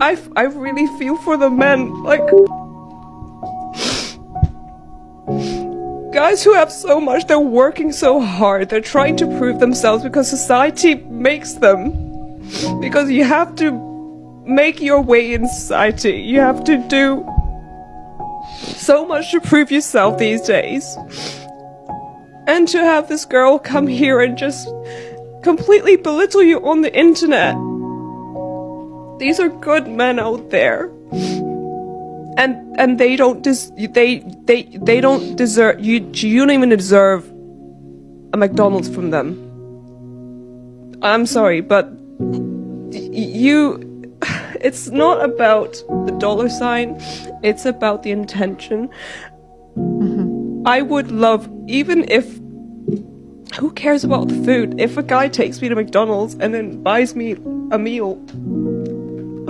I, I really feel for the men. Like, guys who have so much, they're working so hard, they're trying to prove themselves because society makes them. Because you have to make your way in society. You have to do so much to prove yourself these days. And to have this girl come here and just completely belittle you on the internet. These are good men out there. And and they don't dis- they they they don't deserve you you don't even deserve a McDonald's from them. I'm sorry, but you it's not about the dollar sign, it's about the intention. Mm-hmm. I would love, even if. Who cares about the food? If a guy takes me to McDonald's and then buys me a meal,